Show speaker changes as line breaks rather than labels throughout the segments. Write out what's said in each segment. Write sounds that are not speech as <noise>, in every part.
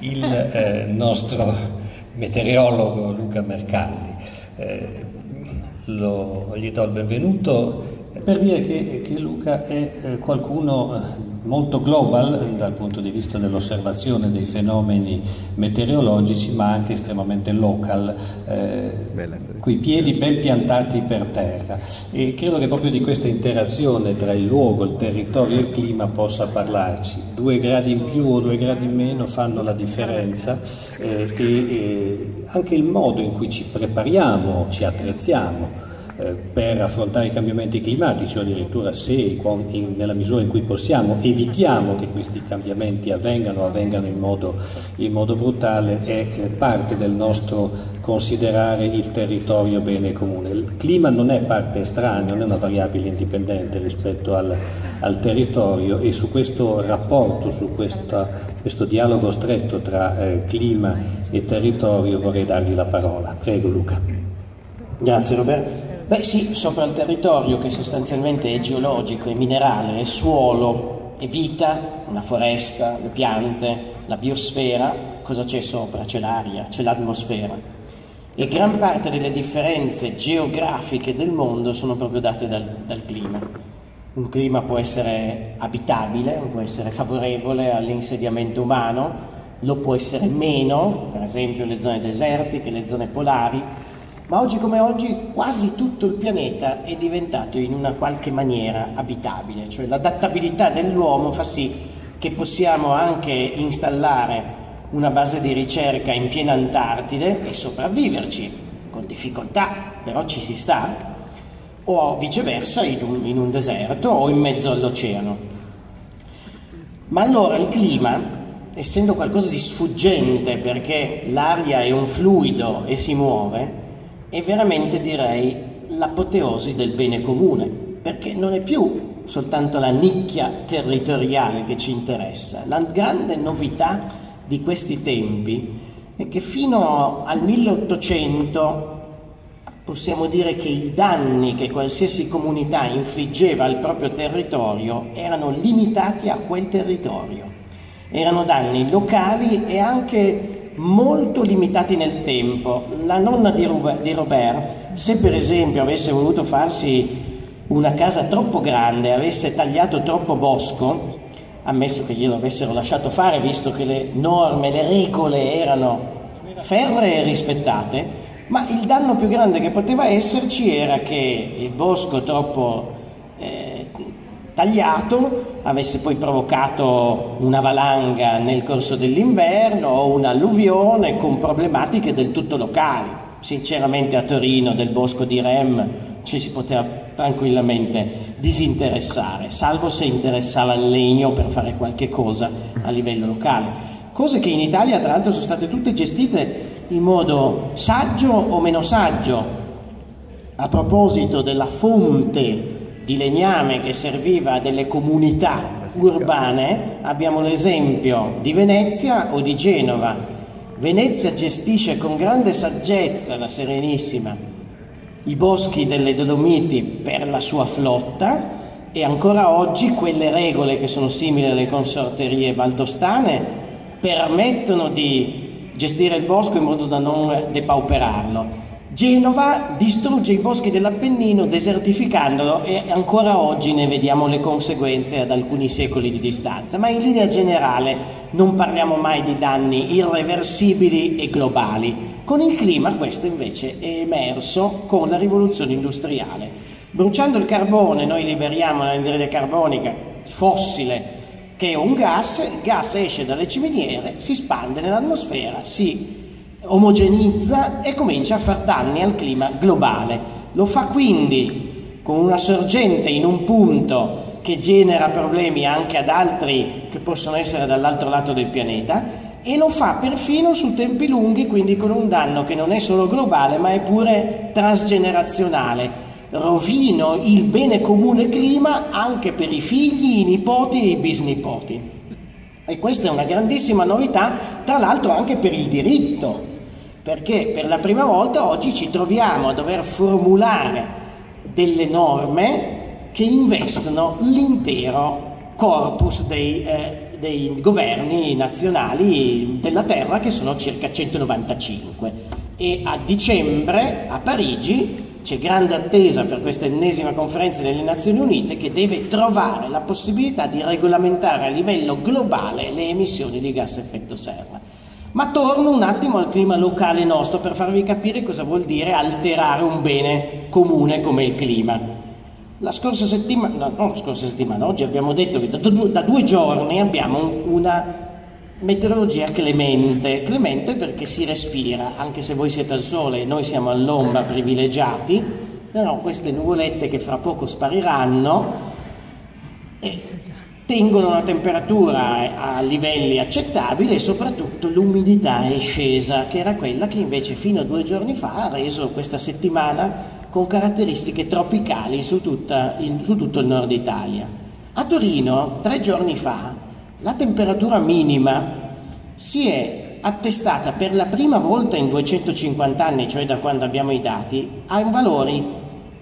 il eh, nostro meteorologo Luca Mercalli. Eh, lo, gli do il benvenuto per dire che, che Luca è eh, qualcuno eh, molto global dal punto di vista dell'osservazione dei fenomeni meteorologici, ma anche estremamente local, eh, coi piedi ben piantati per terra. E credo che proprio di questa interazione tra il luogo, il territorio e il clima possa parlarci. Due gradi in più o due gradi in meno fanno la differenza eh, e, e anche il modo in cui ci prepariamo, ci attrezziamo per affrontare i cambiamenti climatici o addirittura se nella misura in cui possiamo evitiamo che questi cambiamenti avvengano, avvengano in modo, in modo brutale, è parte del nostro considerare il territorio bene comune. Il clima non è parte estranea, non è una variabile indipendente rispetto al, al territorio e su questo rapporto, su questa, questo dialogo stretto tra eh, clima e territorio vorrei dargli la parola. Prego Luca.
Grazie Roberto. Beh sì, sopra il territorio che sostanzialmente è geologico, è minerale, è suolo, è vita, una foresta, le piante, la biosfera, cosa c'è sopra? C'è l'aria, c'è l'atmosfera. E gran parte delle differenze geografiche del mondo sono proprio date dal, dal clima. Un clima può essere abitabile, può essere favorevole all'insediamento umano, lo può essere meno, per esempio le zone desertiche, le zone polari, ma oggi come oggi quasi tutto il pianeta è diventato in una qualche maniera abitabile, cioè l'adattabilità dell'uomo fa sì che possiamo anche installare una base di ricerca in piena Antartide e sopravviverci con difficoltà, però ci si sta, o viceversa in un, in un deserto o in mezzo all'oceano. Ma allora il clima, essendo qualcosa di sfuggente perché l'aria è un fluido e si muove, è veramente direi l'apoteosi del bene comune, perché non è più soltanto la nicchia territoriale che ci interessa. La grande novità di questi tempi è che fino al 1800 possiamo dire che i danni che qualsiasi comunità infliggeva al proprio territorio erano limitati a quel territorio. Erano danni locali e anche molto limitati nel tempo. La nonna di, Robert, se per esempio avesse voluto farsi una casa troppo grande, avesse tagliato troppo bosco, ammesso che glielo avessero lasciato fare, visto che le norme, le regole erano ferree e rispettate, ma il danno più grande che poteva esserci era che il bosco troppo tagliato avesse poi provocato una valanga nel corso dell'inverno o un'alluvione con problematiche del tutto locali. Sinceramente a Torino del bosco di Rem ci si poteva tranquillamente disinteressare, salvo se interessava il legno per fare qualche cosa a livello locale. Cose che in Italia tra l'altro sono state tutte gestite in modo saggio o meno saggio. A proposito della fonte di legname che serviva a delle comunità urbane, abbiamo l'esempio di Venezia o di Genova. Venezia gestisce con grande saggezza la Serenissima i boschi delle Dolomiti per la sua flotta e ancora oggi quelle regole che sono simili alle consorterie valdostane permettono di gestire il bosco in modo da non depauperarlo. Genova distrugge i boschi dell'Appennino desertificandolo e ancora oggi ne vediamo le conseguenze ad alcuni secoli di distanza, ma in linea generale non parliamo mai di danni irreversibili e globali. Con il clima questo invece è emerso con la rivoluzione industriale. Bruciando il carbone noi liberiamo l'anidride carbonica fossile che è un gas, il gas esce dalle ciminiere, si spande nell'atmosfera, si omogenizza e comincia a far danni al clima globale. Lo fa quindi con una sorgente in un punto che genera problemi anche ad altri che possono essere dall'altro lato del pianeta e lo fa perfino su tempi lunghi, quindi con un danno che non è solo globale ma è pure transgenerazionale. Rovino il bene comune clima anche per i figli, i nipoti e i bisnipoti. E questa è una grandissima novità, tra l'altro anche per il diritto, perché per la prima volta oggi ci troviamo a dover formulare delle norme che investono l'intero corpus dei, eh, dei governi nazionali della Terra che sono circa 195 e a dicembre a Parigi c'è grande attesa per questa ennesima conferenza delle Nazioni Unite che deve trovare la possibilità di regolamentare a livello globale le emissioni di gas a effetto serra. Ma torno un attimo al clima locale nostro per farvi capire cosa vuol dire alterare un bene comune come il clima. La scorsa settimana, no, non la scorsa settimana, oggi abbiamo detto che da, due, da due giorni abbiamo una meteorologia clemente, clemente perché si respira, anche se voi siete al sole e noi siamo all'ombra privilegiati, però queste nuvolette che fra poco spariranno tengono una temperatura a livelli accettabili e soprattutto l'umidità è scesa, che era quella che invece fino a due giorni fa ha reso questa settimana con caratteristiche tropicali su, tutta, in, su tutto il nord Italia. A Torino, tre giorni fa, la temperatura minima si è attestata per la prima volta in 250 anni, cioè da quando abbiamo i dati, a valori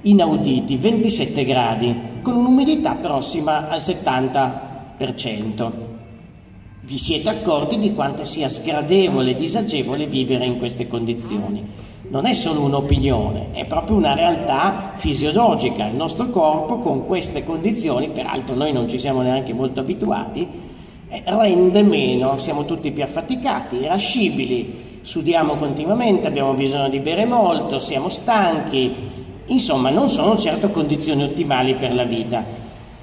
inauditi, 27 gradi, con un'umidità prossima al 70%. Vi siete accorti di quanto sia sgradevole e disagevole vivere in queste condizioni. Non è solo un'opinione, è proprio una realtà fisiologica. Il nostro corpo con queste condizioni, peraltro noi non ci siamo neanche molto abituati, eh, rende meno, siamo tutti più affaticati, irascibili, sudiamo continuamente, abbiamo bisogno di bere molto, siamo stanchi, insomma non sono certo condizioni ottimali per la vita.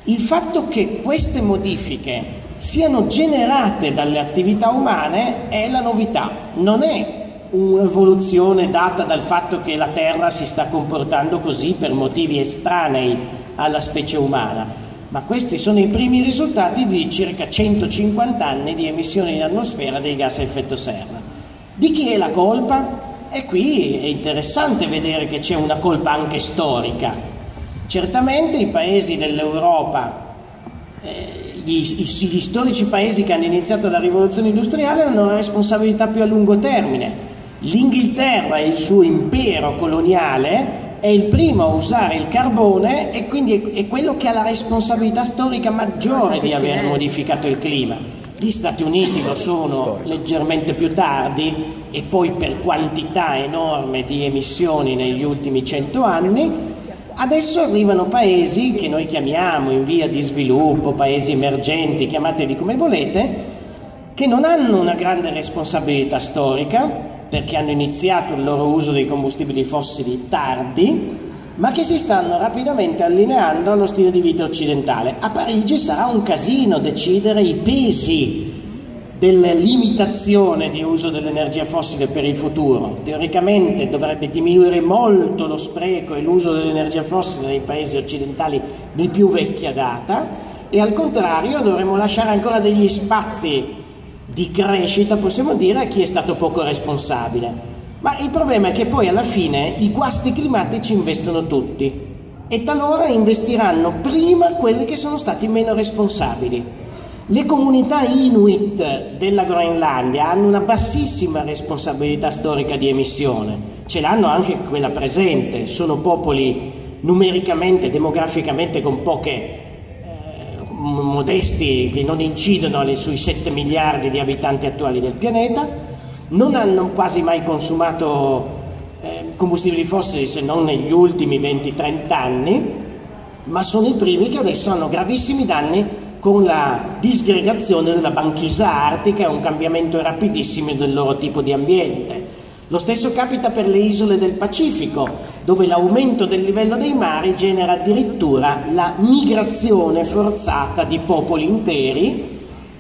Il fatto che queste modifiche siano generate dalle attività umane è la novità, non è un'evoluzione data dal fatto che la Terra si sta comportando così per motivi estranei alla specie umana, ma questi sono i primi risultati di circa 150 anni di emissione in atmosfera dei gas a effetto serra. Di chi è la colpa? E qui è interessante vedere che c'è una colpa anche storica. Certamente i paesi dell'Europa, eh, gli, gli storici paesi che hanno iniziato la rivoluzione industriale hanno una responsabilità più a lungo termine. L'Inghilterra e il suo impero coloniale è il primo a usare il carbone e quindi è quello che ha la responsabilità storica maggiore di aver modificato il clima. Gli Stati Uniti lo sono leggermente più tardi e poi per quantità enorme di emissioni negli ultimi cento anni. Adesso arrivano paesi che noi chiamiamo in via di sviluppo, paesi emergenti, chiamateli come volete, che non hanno una grande responsabilità storica, perché hanno iniziato il loro uso dei combustibili fossili tardi, ma che si stanno rapidamente allineando allo stile di vita occidentale. A Parigi sarà un casino decidere i pesi della limitazione di uso dell'energia fossile per il futuro. Teoricamente dovrebbe diminuire molto lo spreco e l'uso dell'energia fossile nei paesi occidentali di più vecchia data e al contrario dovremmo lasciare ancora degli spazi di crescita, possiamo dire, a chi è stato poco responsabile. Ma il problema è che poi alla fine i guasti climatici investono tutti. E talora investiranno prima quelli che sono stati meno responsabili. Le comunità inuit della Groenlandia hanno una bassissima responsabilità storica di emissione, ce l'hanno anche quella presente, sono popoli numericamente, demograficamente con poche modesti che non incidono sui 7 miliardi di abitanti attuali del pianeta, non hanno quasi mai consumato eh, combustibili fossili se non negli ultimi 20-30 anni, ma sono i primi che adesso hanno gravissimi danni con la disgregazione della banchisa artica e un cambiamento rapidissimo del loro tipo di ambiente. Lo stesso capita per le isole del Pacifico, dove l'aumento del livello dei mari genera addirittura la migrazione forzata di popoli interi,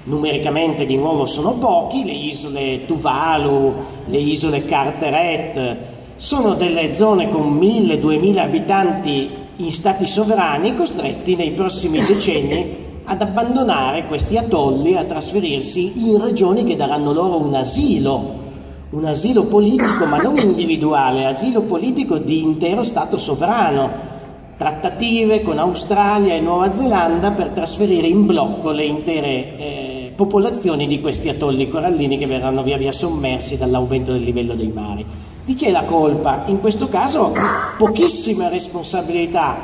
numericamente di nuovo sono pochi, le isole Tuvalu, le isole Carteret, sono delle zone con 1000-2000 abitanti in stati sovrani costretti nei prossimi <coughs> decenni ad abbandonare questi atolli, a trasferirsi in regioni che daranno loro un asilo un asilo politico, ma non individuale, asilo politico di intero Stato sovrano, trattative con Australia e Nuova Zelanda per trasferire in blocco le intere eh, popolazioni di questi atolli corallini che verranno via via sommersi dall'aumento del livello dei mari. Di chi è la colpa? In questo caso pochissima responsabilità,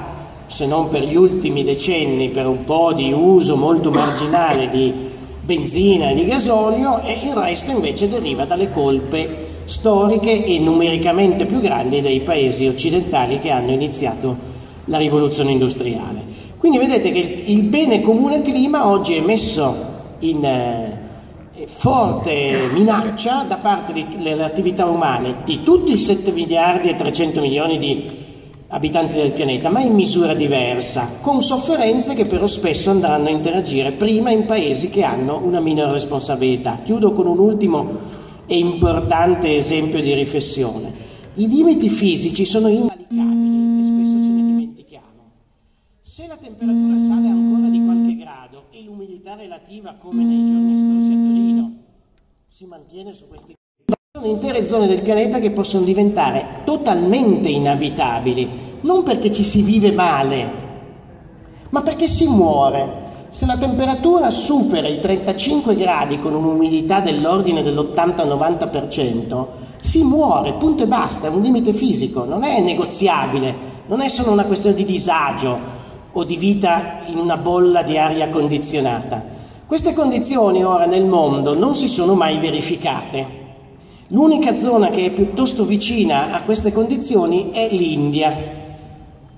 se non per gli ultimi decenni, per un po' di uso molto marginale di benzina e di gasolio e il resto invece deriva dalle colpe storiche e numericamente più grandi dei paesi occidentali che hanno iniziato la rivoluzione industriale. Quindi vedete che il bene comune clima oggi è messo in eh, forte minaccia da parte delle attività umane di tutti i 7 miliardi e 300 milioni di abitanti del pianeta, ma in misura diversa, con sofferenze che però spesso andranno a interagire prima in paesi che hanno una minore responsabilità. Chiudo con un ultimo e importante esempio di riflessione. I limiti fisici sono invalicabili e spesso ce ne dimentichiamo. Se la temperatura sale ancora di qualche grado e relativa, come nei giorni scorsi a Torino, si mantiene su questi sono intere zone del pianeta che possono diventare totalmente inabitabili, non perché ci si vive male, ma perché si muore. Se la temperatura supera i 35 gradi con un'umidità dell'ordine dell'80-90%, si muore, punto e basta, è un limite fisico, non è negoziabile, non è solo una questione di disagio o di vita in una bolla di aria condizionata. Queste condizioni ora nel mondo non si sono mai verificate. L'unica zona che è piuttosto vicina a queste condizioni è l'India.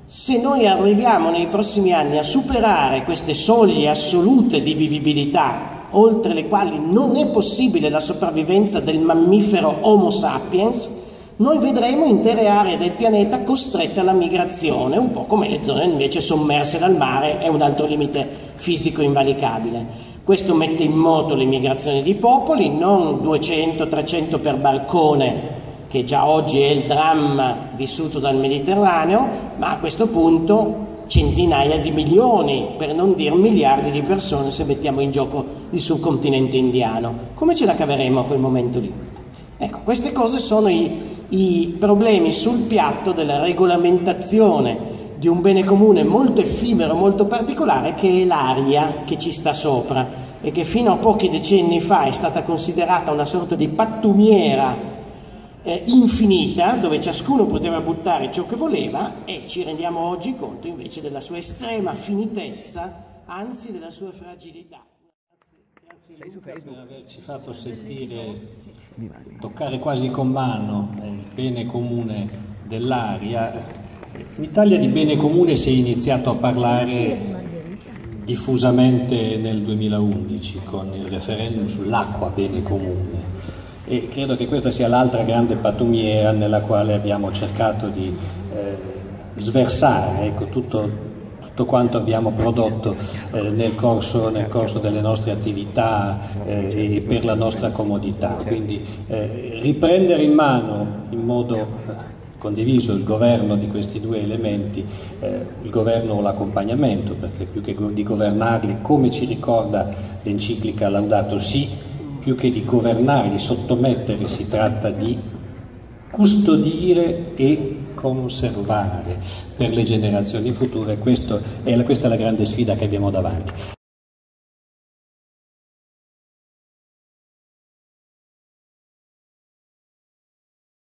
Se noi arriviamo nei prossimi anni a superare queste soglie assolute di vivibilità, oltre le quali non è possibile la sopravvivenza del mammifero Homo sapiens, noi vedremo intere aree del pianeta costrette alla migrazione, un po' come le zone invece sommerse dal mare, è un altro limite fisico invalicabile. Questo mette in moto l'immigrazione di popoli, non 200-300 per barcone, che già oggi è il dramma vissuto dal Mediterraneo, ma a questo punto centinaia di milioni, per non dire miliardi di persone se mettiamo in gioco il subcontinente indiano. Come ce la caveremo a quel momento lì? Ecco, queste cose sono i, i problemi sul piatto della regolamentazione di un bene comune molto effimero, molto particolare, che è l'aria che ci sta sopra e che fino a pochi decenni fa è stata considerata una sorta di pattumiera eh, infinita, dove ciascuno poteva buttare ciò che voleva e ci rendiamo oggi conto invece della sua estrema finitezza, anzi della sua fragilità.
Grazie, grazie per averci fatto sentire, toccare quasi con mano il bene comune dell'aria in Italia di bene comune si è iniziato a parlare diffusamente nel 2011 con il referendum sull'acqua bene comune e credo che questa sia l'altra grande pattumiera nella quale abbiamo cercato di eh, sversare ecco, tutto, tutto, quanto abbiamo prodotto eh, nel, corso, nel, corso, delle nostre attività eh, e per la nostra comodità. Quindi eh, riprendere in mano in modo condiviso il governo di questi due elementi, eh, il governo o l'accompagnamento, perché più che di governarli, come ci ricorda l'enciclica Laudato Si, più che di governare, di sottomettere, si tratta di custodire e conservare per le generazioni future. È, questa è la grande sfida che abbiamo davanti.